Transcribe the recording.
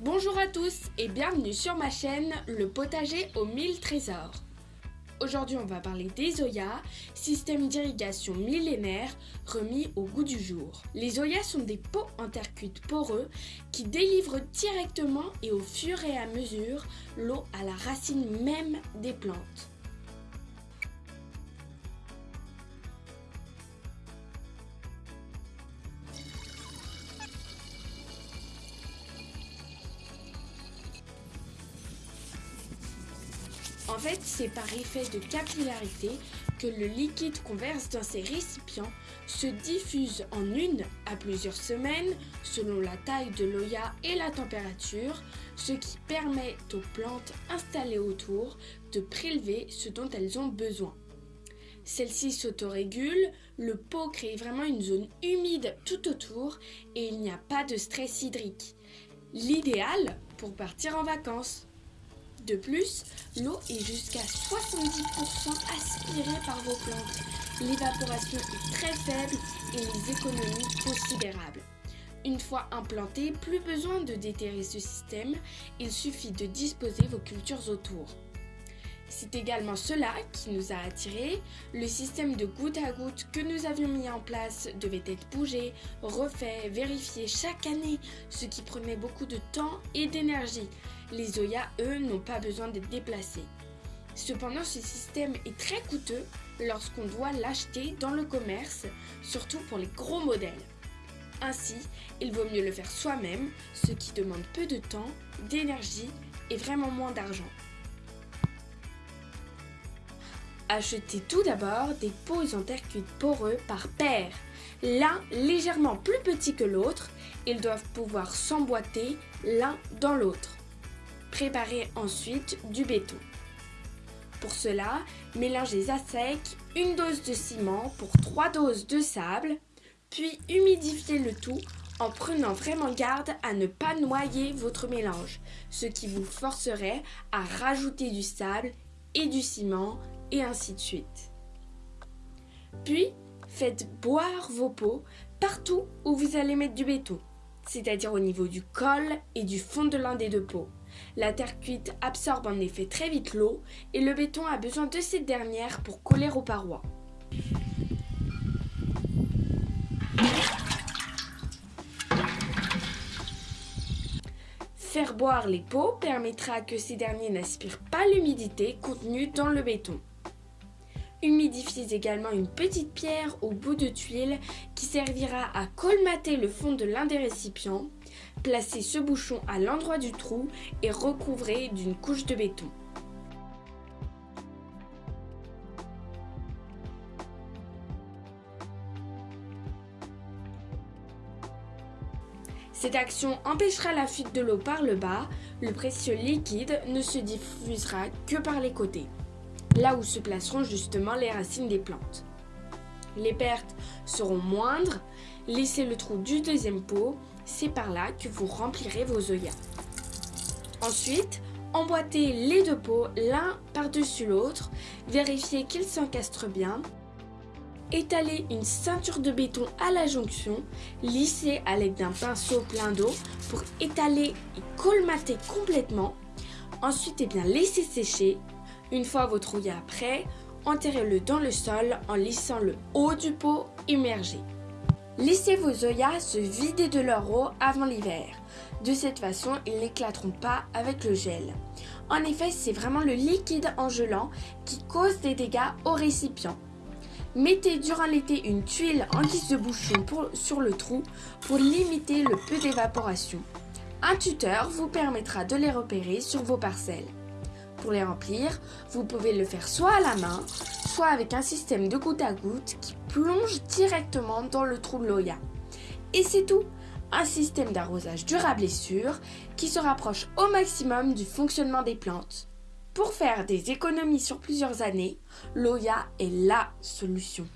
Bonjour à tous et bienvenue sur ma chaîne Le potager aux mille trésors. Aujourd'hui on va parler des Oyas, système d'irrigation millénaire remis au goût du jour. Les Oyas sont des pots en terre cuite poreux qui délivrent directement et au fur et à mesure l'eau à la racine même des plantes. En fait, c'est par effet de capillarité que le liquide qu'on verse dans ces récipients se diffuse en une à plusieurs semaines selon la taille de l'oya et la température, ce qui permet aux plantes installées autour de prélever ce dont elles ont besoin. Celle-ci s'autorégule, le pot crée vraiment une zone humide tout autour et il n'y a pas de stress hydrique. L'idéal pour partir en vacances. De plus, l'eau est jusqu'à 70% aspirée par vos plantes. L'évaporation est très faible et les économies considérables. Une fois implanté, plus besoin de déterrer ce système, il suffit de disposer vos cultures autour. C'est également cela qui nous a attirés. Le système de goutte à goutte que nous avions mis en place devait être bougé, refait, vérifié chaque année, ce qui prenait beaucoup de temps et d'énergie. Les Oya, eux, n'ont pas besoin d'être déplacés. Cependant, ce système est très coûteux lorsqu'on doit l'acheter dans le commerce, surtout pour les gros modèles. Ainsi, il vaut mieux le faire soi-même, ce qui demande peu de temps, d'énergie et vraiment moins d'argent. Achetez tout d'abord des pots en terre cuite poreux par paire. L'un légèrement plus petit que l'autre, ils doivent pouvoir s'emboîter l'un dans l'autre. Préparez ensuite du béton. Pour cela, mélangez à sec une dose de ciment pour 3 doses de sable, puis humidifiez le tout en prenant vraiment garde à ne pas noyer votre mélange, ce qui vous forcerait à rajouter du sable et du ciment et ainsi de suite. Puis, faites boire vos pots partout où vous allez mettre du béton, c'est-à-dire au niveau du col et du fond de l'un des deux pots. La terre cuite absorbe en effet très vite l'eau et le béton a besoin de cette dernière pour coller aux parois. Faire boire les pots permettra que ces derniers n'aspirent pas l'humidité contenue dans le béton. Humidifiez également une petite pierre au bout de tuile qui servira à colmater le fond de l'un des récipients. Placez ce bouchon à l'endroit du trou et recouvrez d'une couche de béton. Cette action empêchera la fuite de l'eau par le bas, le précieux liquide ne se diffusera que par les côtés là où se placeront justement les racines des plantes. Les pertes seront moindres, laissez le trou du deuxième pot, c'est par là que vous remplirez vos œillets. Ensuite, emboîtez les deux pots l'un par-dessus l'autre, vérifiez qu'ils s'encastrent bien, étalez une ceinture de béton à la jonction, lissez à l'aide d'un pinceau plein d'eau pour étaler et colmater complètement. Ensuite, eh laissez sécher une fois votre ouïa prêt, enterrez-le dans le sol en laissant le haut du pot immergé. Laissez vos oyas se vider de leur eau avant l'hiver. De cette façon, ils n'éclateront pas avec le gel. En effet, c'est vraiment le liquide en gelant qui cause des dégâts au récipient. Mettez durant l'été une tuile en guise de bouchon sur le trou pour limiter le peu d'évaporation. Un tuteur vous permettra de les repérer sur vos parcelles. Pour les remplir, vous pouvez le faire soit à la main, soit avec un système de goutte à goutte qui plonge directement dans le trou de l'Oya. Et c'est tout un système d'arrosage durable et sûr qui se rapproche au maximum du fonctionnement des plantes. Pour faire des économies sur plusieurs années, l'Oya est LA solution.